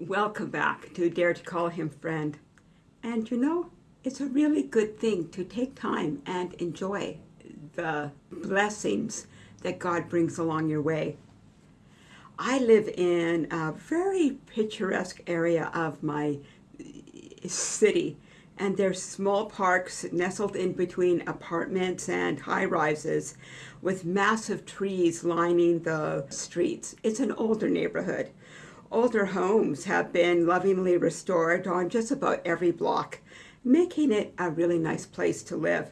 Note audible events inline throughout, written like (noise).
Welcome back to Dare to Call Him Friend. And you know, it's a really good thing to take time and enjoy the blessings that God brings along your way. I live in a very picturesque area of my city and there's small parks nestled in between apartments and high-rises with massive trees lining the streets. It's an older neighborhood. Older homes have been lovingly restored on just about every block, making it a really nice place to live.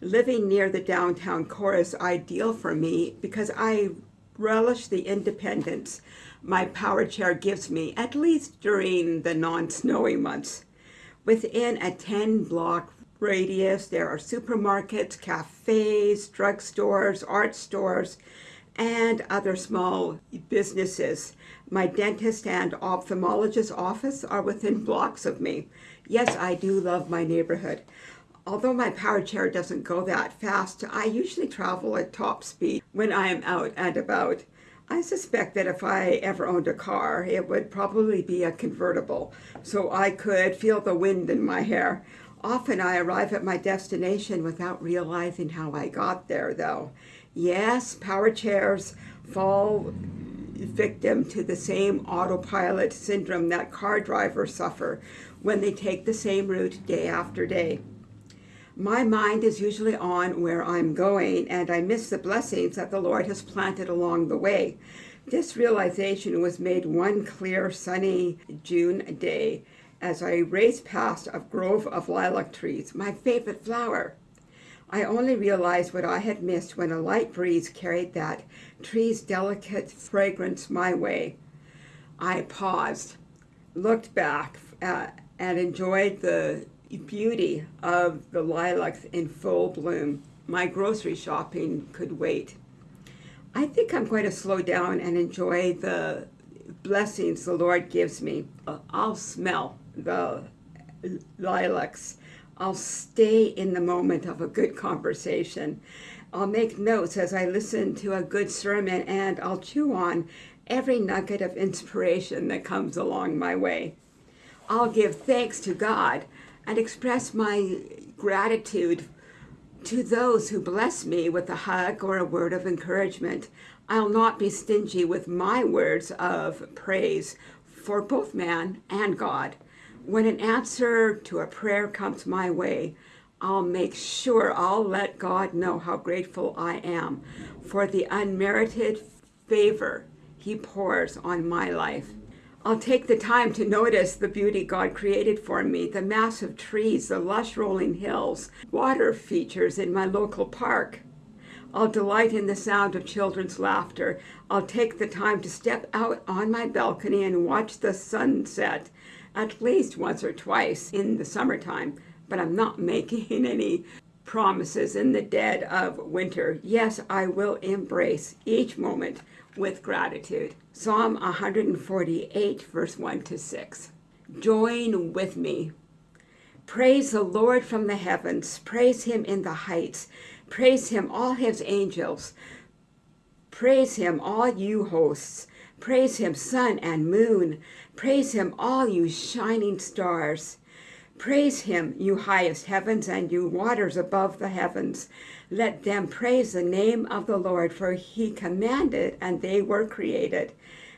Living near the downtown core is ideal for me because I relish the independence my power chair gives me, at least during the non-snowy months. Within a 10 block radius, there are supermarkets, cafes, drugstores, art stores, and other small businesses. My dentist and ophthalmologist office are within blocks of me. Yes, I do love my neighborhood. Although my power chair doesn't go that fast, I usually travel at top speed when I am out and about. I suspect that if I ever owned a car, it would probably be a convertible, so I could feel the wind in my hair. Often I arrive at my destination without realizing how I got there, though. Yes, power chairs fall victim to the same autopilot syndrome that car drivers suffer when they take the same route day after day. My mind is usually on where I'm going and I miss the blessings that the Lord has planted along the way. This realization was made one clear sunny June day as I raced past a grove of lilac trees, my favorite flower. I only realized what I had missed when a light breeze carried that tree's delicate fragrance my way. I paused, looked back, uh, and enjoyed the beauty of the lilacs in full bloom. My grocery shopping could wait. I think I'm going to slow down and enjoy the blessings the Lord gives me. Uh, I'll smell the lilacs. I'll stay in the moment of a good conversation. I'll make notes as I listen to a good sermon and I'll chew on every nugget of inspiration that comes along my way. I'll give thanks to God and express my gratitude to those who bless me with a hug or a word of encouragement. I'll not be stingy with my words of praise for both man and God. When an answer to a prayer comes my way, I'll make sure I'll let God know how grateful I am for the unmerited favor he pours on my life. I'll take the time to notice the beauty God created for me, the massive trees, the lush rolling hills, water features in my local park. I'll delight in the sound of children's laughter. I'll take the time to step out on my balcony and watch the sunset at least once or twice in the summertime, but I'm not (laughs) making any promises in the dead of winter. Yes, I will embrace each moment with gratitude. Psalm 148, verse 1 to 6. Join with me. Praise the Lord from the heavens. Praise him in the heights. Praise him, all his angels. Praise him, all you hosts. Praise him, sun and moon. Praise him, all you shining stars. Praise him, you highest heavens and you waters above the heavens. Let them praise the name of the Lord, for he commanded and they were created,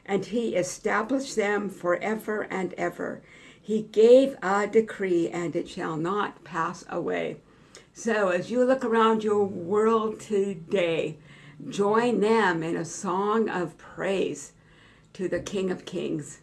and he established them forever and ever. He gave a decree and it shall not pass away. So as you look around your world today, join them in a song of praise to the King of Kings.